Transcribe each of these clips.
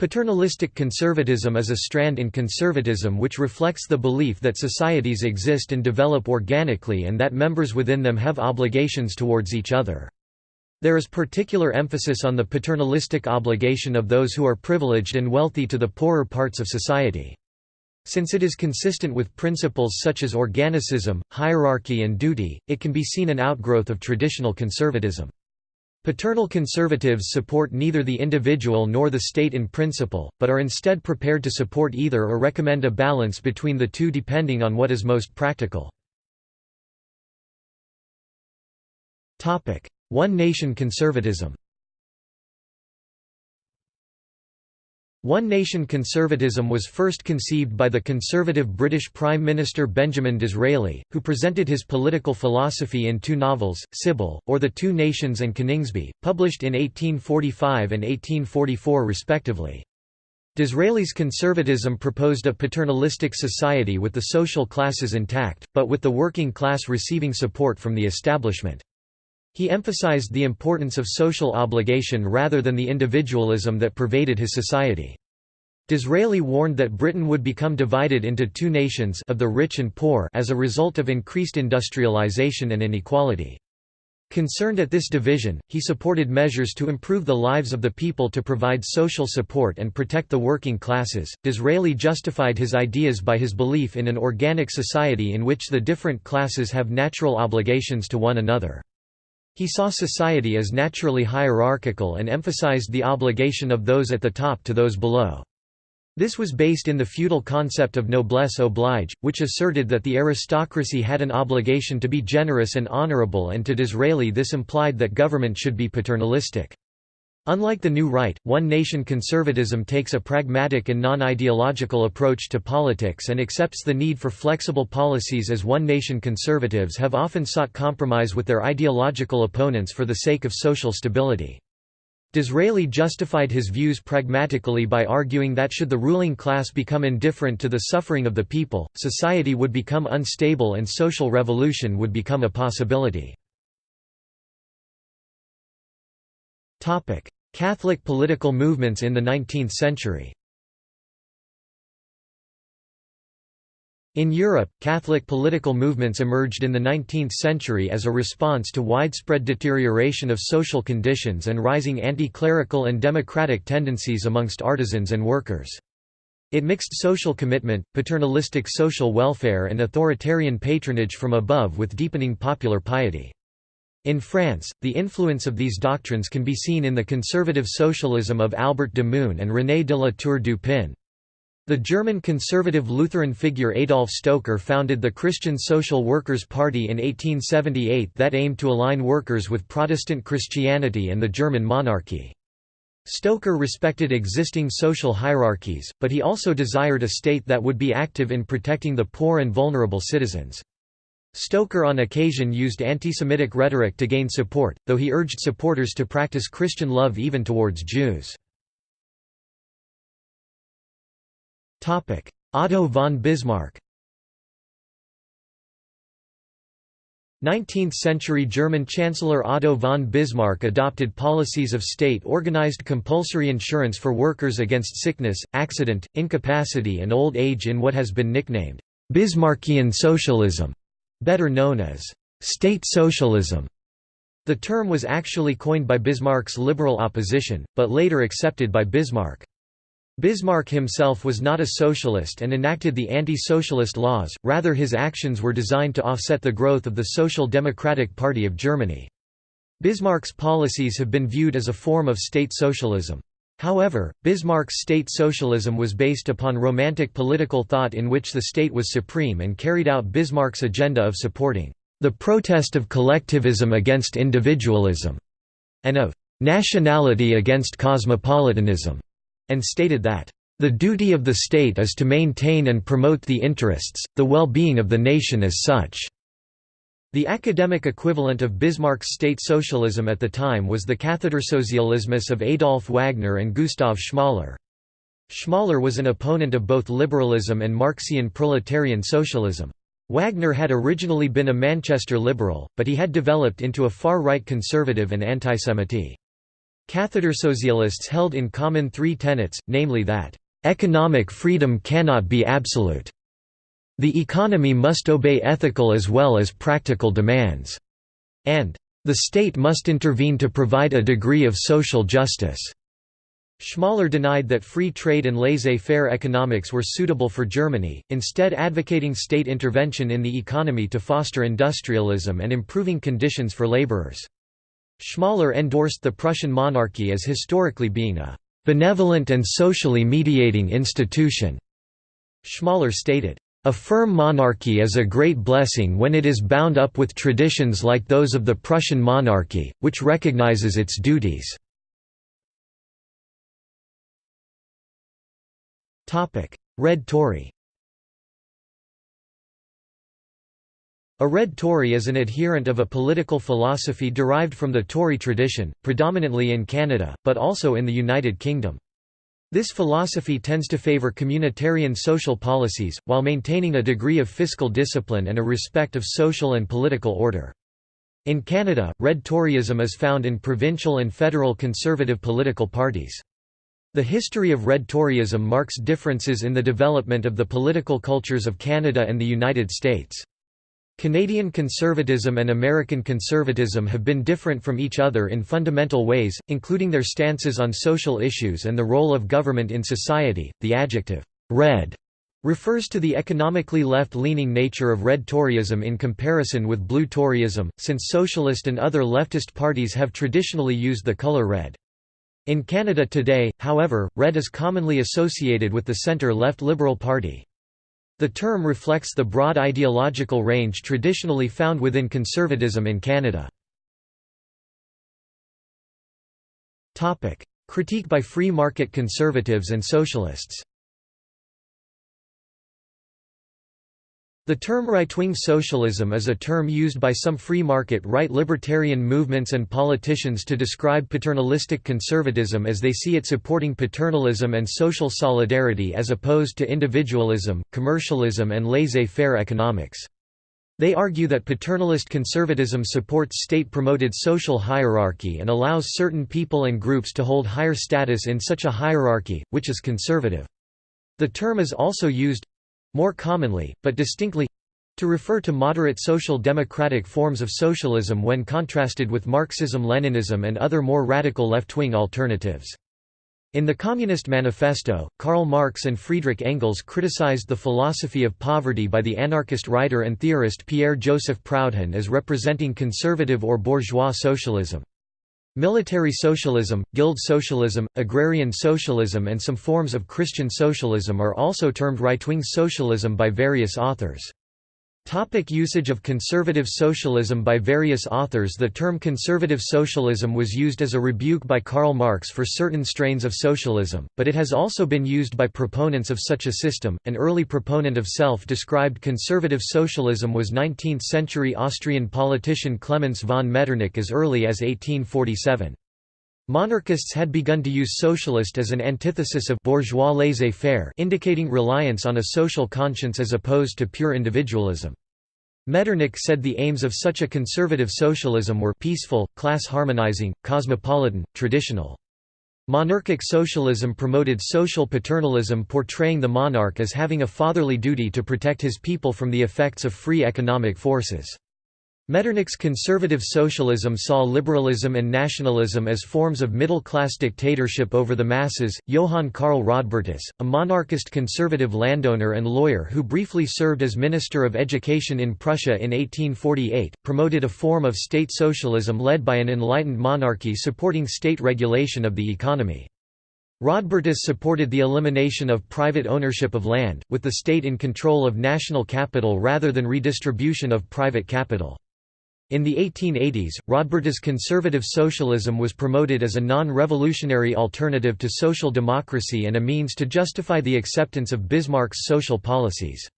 Paternalistic conservatism is a strand in conservatism which reflects the belief that societies exist and develop organically and that members within them have obligations towards each other. There is particular emphasis on the paternalistic obligation of those who are privileged and wealthy to the poorer parts of society. Since it is consistent with principles such as organicism, hierarchy and duty, it can be seen an outgrowth of traditional conservatism. Paternal conservatives support neither the individual nor the state in principle, but are instead prepared to support either or recommend a balance between the two depending on what is most practical. One nation conservatism One nation conservatism was first conceived by the conservative British Prime Minister Benjamin Disraeli, who presented his political philosophy in two novels, Sybil, or The Two Nations and Coningsby, published in 1845 and 1844 respectively. Disraeli's conservatism proposed a paternalistic society with the social classes intact, but with the working class receiving support from the establishment. He emphasized the importance of social obligation rather than the individualism that pervaded his society. Disraeli warned that Britain would become divided into two nations of the rich and poor as a result of increased industrialization and inequality. Concerned at this division, he supported measures to improve the lives of the people to provide social support and protect the working classes. Disraeli justified his ideas by his belief in an organic society in which the different classes have natural obligations to one another. He saw society as naturally hierarchical and emphasized the obligation of those at the top to those below. This was based in the feudal concept of noblesse oblige, which asserted that the aristocracy had an obligation to be generous and honorable and to Disraeli this implied that government should be paternalistic. Unlike the New Right, One Nation conservatism takes a pragmatic and non-ideological approach to politics and accepts the need for flexible policies as One Nation conservatives have often sought compromise with their ideological opponents for the sake of social stability. Disraeli justified his views pragmatically by arguing that should the ruling class become indifferent to the suffering of the people, society would become unstable and social revolution would become a possibility. Catholic political movements in the 19th century In Europe, Catholic political movements emerged in the 19th century as a response to widespread deterioration of social conditions and rising anti-clerical and democratic tendencies amongst artisans and workers. It mixed social commitment, paternalistic social welfare and authoritarian patronage from above with deepening popular piety. In France, the influence of these doctrines can be seen in the conservative socialism of Albert de Mun and René de la Tour du Pin. The German conservative Lutheran figure Adolf Stoecker founded the Christian Social Workers' Party in 1878 that aimed to align workers with Protestant Christianity and the German monarchy. Stoecker respected existing social hierarchies, but he also desired a state that would be active in protecting the poor and vulnerable citizens. Stoecker on occasion used anti-Semitic rhetoric to gain support, though he urged supporters to practice Christian love even towards Jews. Otto von Bismarck 19th-century German Chancellor Otto von Bismarck adopted policies of state-organized compulsory insurance for workers against sickness, accident, incapacity and old age in what has been nicknamed, Bismarckian socialism better known as state socialism. The term was actually coined by Bismarck's liberal opposition, but later accepted by Bismarck. Bismarck himself was not a socialist and enacted the anti-socialist laws, rather his actions were designed to offset the growth of the Social Democratic Party of Germany. Bismarck's policies have been viewed as a form of state socialism. However, Bismarck's state socialism was based upon romantic political thought in which the state was supreme and carried out Bismarck's agenda of supporting the protest of collectivism against individualism, and of nationality against cosmopolitanism, and stated that the duty of the state is to maintain and promote the interests, the well-being of the nation as such. The academic equivalent of Bismarck's state socialism at the time was the Kathedersozialismus of Adolf Wagner and Gustav Schmoller. Schmoller was an opponent of both liberalism and Marxian proletarian socialism. Wagner had originally been a Manchester liberal, but he had developed into a far-right conservative and anti-Semite. Socialists held in common three tenets, namely that, "...economic freedom cannot be absolute. The economy must obey ethical as well as practical demands," and "...the state must intervene to provide a degree of social justice." Schmoller denied that free trade and laissez-faire economics were suitable for Germany, instead advocating state intervention in the economy to foster industrialism and improving conditions for laborers. Schmoller endorsed the Prussian monarchy as historically being a «benevolent and socially mediating institution». Schmoller stated, a firm monarchy is a great blessing when it is bound up with traditions like those of the Prussian monarchy, which recognizes its duties. Red Tory A Red Tory is an adherent of a political philosophy derived from the Tory tradition, predominantly in Canada, but also in the United Kingdom. This philosophy tends to favour communitarian social policies, while maintaining a degree of fiscal discipline and a respect of social and political order. In Canada, Red Toryism is found in provincial and federal conservative political parties. The history of Red Toryism marks differences in the development of the political cultures of Canada and the United States. Canadian conservatism and American conservatism have been different from each other in fundamental ways, including their stances on social issues and the role of government in society. The adjective, red, refers to the economically left-leaning nature of Red Toryism in comparison with Blue Toryism, since socialist and other leftist parties have traditionally used the color red. In Canada today, however, red is commonly associated with the centre-left Liberal Party. The term reflects the broad ideological range traditionally found within conservatism in Canada. Critique by free market conservatives and socialists The term right-wing socialism is a term used by some free market right libertarian movements and politicians to describe paternalistic conservatism as they see it supporting paternalism and social solidarity as opposed to individualism, commercialism and laissez-faire economics. They argue that paternalist conservatism supports state-promoted social hierarchy and allows certain people and groups to hold higher status in such a hierarchy, which is conservative. The term is also used, more commonly, but distinctly to refer to moderate social democratic forms of socialism when contrasted with Marxism-Leninism and other more radical left-wing alternatives. In the Communist Manifesto, Karl Marx and Friedrich Engels criticized the philosophy of poverty by the anarchist writer and theorist Pierre-Joseph Proudhon as representing conservative or bourgeois socialism. Military socialism, guild socialism, agrarian socialism and some forms of Christian socialism are also termed right-wing socialism by various authors. Topic usage of conservative socialism By various authors The term conservative socialism was used as a rebuke by Karl Marx for certain strains of socialism, but it has also been used by proponents of such a system. An early proponent of self-described conservative socialism was 19th-century Austrian politician Clemens von Metternich as early as 1847. Monarchists had begun to use socialist as an antithesis of bourgeois laissez-faire indicating reliance on a social conscience as opposed to pure individualism. Metternich said the aims of such a conservative socialism were peaceful, class-harmonizing, cosmopolitan, traditional. Monarchic socialism promoted social paternalism portraying the monarch as having a fatherly duty to protect his people from the effects of free economic forces. Metternich's conservative socialism saw liberalism and nationalism as forms of middle-class dictatorship over the masses. Johann Karl Rodbertus, a monarchist conservative landowner and lawyer who briefly served as Minister of Education in Prussia in 1848, promoted a form of state socialism led by an enlightened monarchy supporting state regulation of the economy. Rodbertus supported the elimination of private ownership of land, with the state in control of national capital rather than redistribution of private capital. In the 1880s, Rodbertus conservative socialism was promoted as a non-revolutionary alternative to social democracy and a means to justify the acceptance of Bismarck's social policies.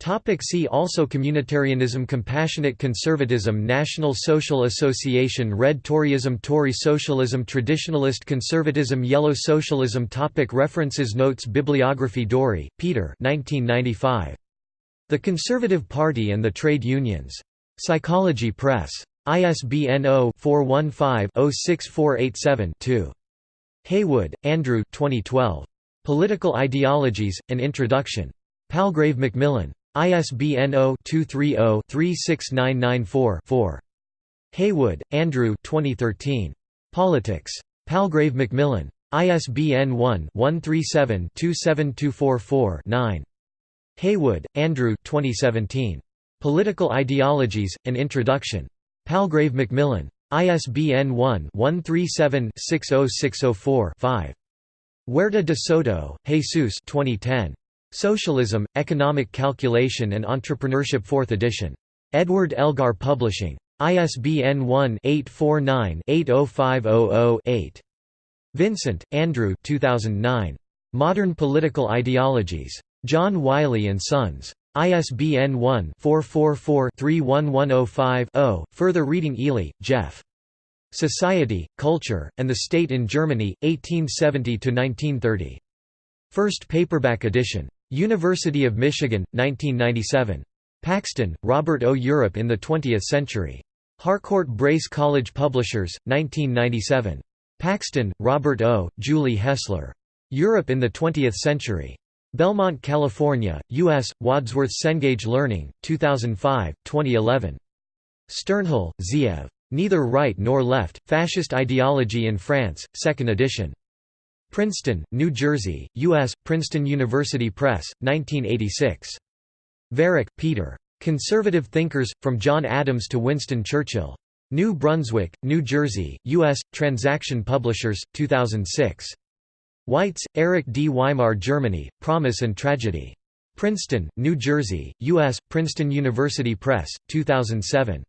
Topic see also Communitarianism Compassionate conservatism National Social Association Red Toryism Tory socialism Traditionalist conservatism Yellow socialism topic References Notes Bibliography Dorey, Peter 1995. The Conservative Party and the Trade Unions. Psychology Press. ISBN 0-415-06487-2. Heywood, Andrew 2012. Political Ideologies, An Introduction. Palgrave Macmillan. ISBN 0-230-36994-4. Heywood, Andrew 2013. Politics. Palgrave Macmillan. ISBN 1-137-27244-9. Heywood, Andrew 2017. Political Ideologies, An Introduction. Palgrave Macmillan. ISBN 1-137-60604-5. Huerta de Soto, Jesus 2010. Socialism, Economic Calculation and Entrepreneurship 4th edition. Edward Elgar Publishing. ISBN 1-849-80500-8. Vincent, Andrew 2009. Modern Political Ideologies. John Wiley & Sons. ISBN 1-444-31105-0. Further reading Eley, Geoff. Society, Culture, and the State in Germany, 1870–1930. First paperback edition. University of Michigan, 1997. Paxton, Robert O. Europe in the Twentieth Century. Harcourt Brace College Publishers, 1997. Paxton, Robert O., Julie Hessler. Europe in the Twentieth Century. Belmont, California, U.S., Wadsworth Cengage Learning, 2005, 2011. Sternhell, Zeev. Neither Right Nor Left, Fascist Ideology in France, 2nd edition. Princeton, New Jersey, U.S., Princeton University Press, 1986. Viereck, Peter. Conservative Thinkers, From John Adams to Winston Churchill. New Brunswick, New Jersey, U.S., Transaction Publishers, 2006. Weitz, Eric D. Weimar Germany, Promise and Tragedy. Princeton, New Jersey, U.S., Princeton University Press, 2007.